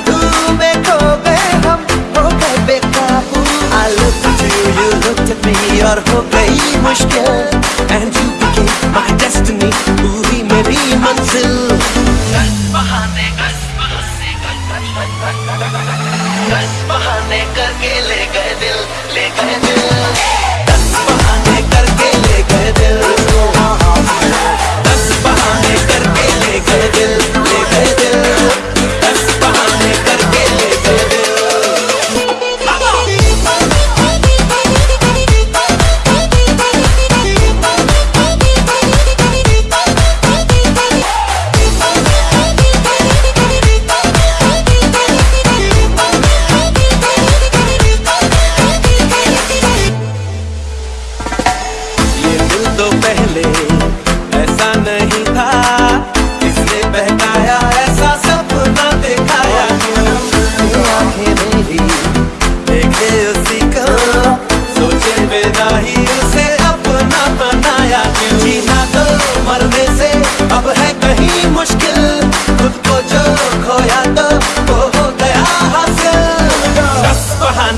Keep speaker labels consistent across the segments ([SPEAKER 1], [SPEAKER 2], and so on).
[SPEAKER 1] जादू में खो गए हम हो गए बेकाबू। I looked at you, you looked at me और हो गई मुश्किल। And you became my destiny पूरी मेरी मंजिल।
[SPEAKER 2] गस बहाने गस बहाने गस बहाने करके ले गए दिल ले गए दिल।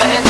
[SPEAKER 1] But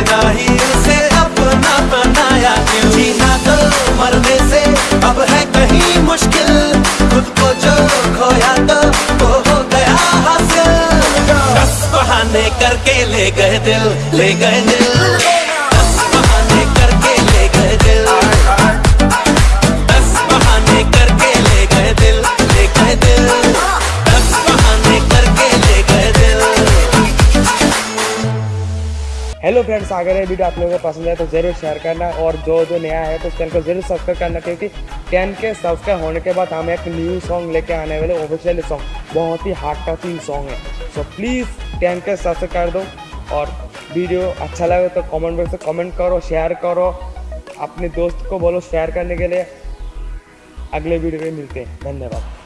[SPEAKER 1] अलविदा ही उसे अपना बनाया क्यों? जीना तो मरने से अब है कहीं मुश्किल। खुद को जो खोया तो वो हो गया हासिल। दस बहाने करके ले गए दिल, ले गए दिल।
[SPEAKER 3] चलो फ्रेंड्स अगर ये वीडियो आप लोगों को पसंद है तो ज़रूर शेयर करना और जो जो नया है तो उस चैनल को ज़रूर सब्सक्राइब करना क्योंकि टेन के सब्सक्राइब होने के बाद हम एक न्यू सॉन्ग लेके आने वाले ऑफिशियल सॉन्ग बहुत ही हार्ट टचिंग सॉन्ग है। सो प्लीज़ टेन के सब्सक्राइब कर दो और वीडियो अच्छा लगे तो कमेंट बॉक्स में कमेंट करो शेयर करो, अपने दोस्त को बोलो शेयर करने के लिए। अगले वीडियो में मिलते हैं। धन्यवाद।